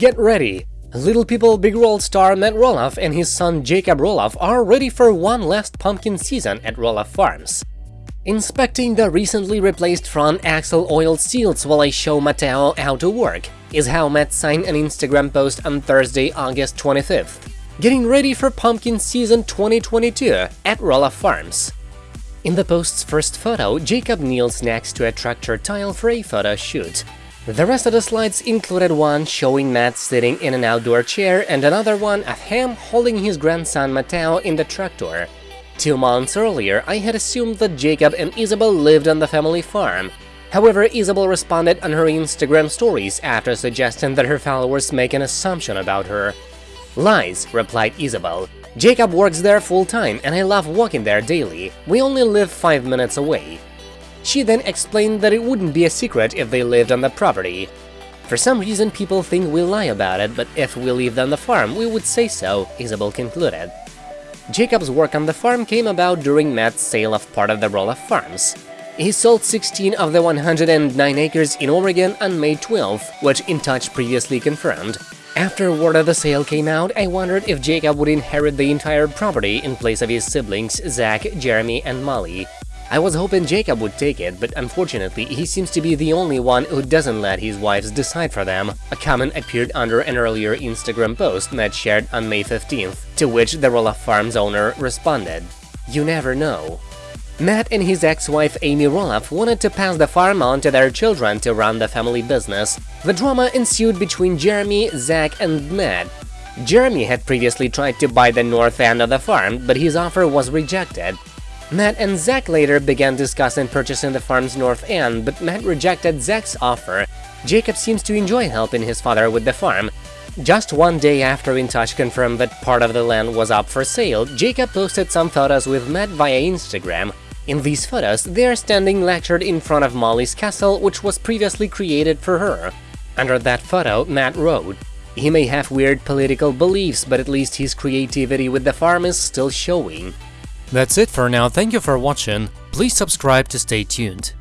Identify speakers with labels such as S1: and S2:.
S1: Get ready! Little People Big World star Matt Roloff and his son Jacob Roloff are ready for one last pumpkin season at Roloff Farms. Inspecting the recently replaced front axle oil seals while I show Mateo how to work is how Matt signed an Instagram post on Thursday, August 25th. Getting ready for pumpkin season 2022 at Roloff Farms. In the post's first photo, Jacob kneels next to a tractor tile for a photo shoot. The rest of the slides included one showing Matt sitting in an outdoor chair and another one of him holding his grandson Mateo in the tractor. Two months earlier, I had assumed that Jacob and Isabel lived on the family farm. However, Isabel responded on her Instagram stories after suggesting that her followers make an assumption about her. Lies, replied Isabel. Jacob works there full-time and I love walking there daily. We only live 5 minutes away. She then explained that it wouldn't be a secret if they lived on the property. For some reason people think we lie about it, but if we lived on the farm, we would say so, Isabel concluded. Jacob's work on the farm came about during Matt's sale of part of the Roloff Farms. He sold 16 of the 109 acres in Oregon on May 12, which InTouch previously confirmed. After word of the sale came out, I wondered if Jacob would inherit the entire property in place of his siblings Zach, Jeremy and Molly. I was hoping Jacob would take it, but unfortunately he seems to be the only one who doesn't let his wives decide for them. A comment appeared under an earlier Instagram post Matt shared on May 15th, to which the Roloff Farms owner responded, You never know. Matt and his ex-wife Amy Roloff wanted to pass the farm on to their children to run the family business. The drama ensued between Jeremy, Zach and Matt. Jeremy had previously tried to buy the north end of the farm, but his offer was rejected. Matt and Zach later began discussing purchasing the farm's north end, but Matt rejected Zach's offer. Jacob seems to enjoy helping his father with the farm. Just one day after InTouch confirmed that part of the land was up for sale, Jacob posted some photos with Matt via Instagram. In these photos, they are standing lectured in front of Molly's castle, which was previously created for her. Under that photo, Matt wrote, He may have weird political beliefs, but at least his creativity with the farm is still showing.
S2: That's it for now, thank you for watching, please subscribe to stay tuned.